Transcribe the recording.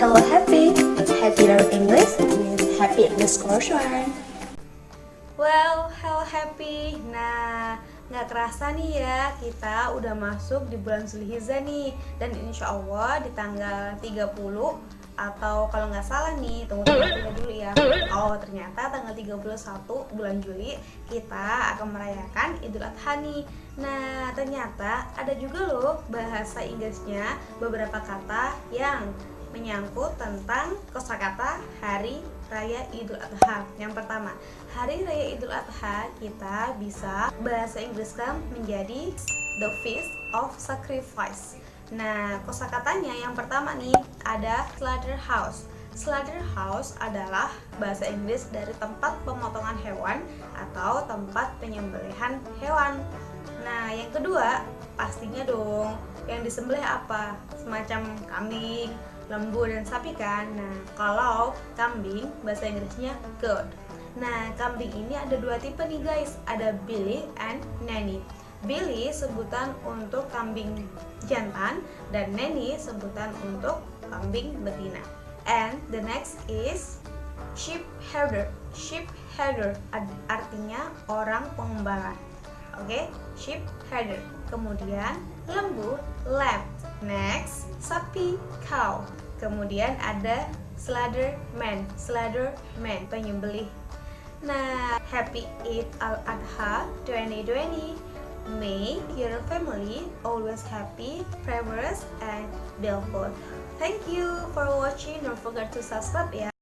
Hello Happy, Happy Learn English with Happy underscore Shuan. Well, hello happy. Nah, nggak kerasa nih ya kita udah masuk di bulan Zulhijjah nih dan insya Allah di tanggal 30 atau kalau nggak salah nih tunggu tunggu dulu ya oh ternyata tanggal 31 bulan Juli kita akan merayakan Idul Adha nih nah ternyata ada juga loh bahasa Inggrisnya beberapa kata yang menyangkut tentang kosakata Hari Raya Idul Adha. Yang pertama, Hari Raya Idul Adha kita bisa bahasa Inggriskan menjadi the feast of sacrifice. Nah, kosakatanya yang pertama nih ada slaughterhouse. Slaughterhouse adalah bahasa Inggris dari tempat pemotongan hewan atau tempat penyembelihan hewan. Nah, yang kedua pastinya dong yang disembelih apa? Semacam kambing, lembu dan sapi kan. Nah, kalau kambing bahasa Inggrisnya goat. Nah, kambing ini ada dua tipe nih guys, ada Billy and Nanny. Billy sebutan untuk kambing jantan dan Nanny sebutan untuk kambing betina. And the next is sheep herder. Sheep herder artinya orang pengembala. Oke, okay? sheep herder. Kemudian lembu lamb. Next, sapi cow. Kemudian ada slaughter man. Slaughter man penyembelih. Nah, happy Eid al-Adha 2020. Make your family always happy, prosperous, and beautiful. Thank you for watching. Don't forget to subscribe ya.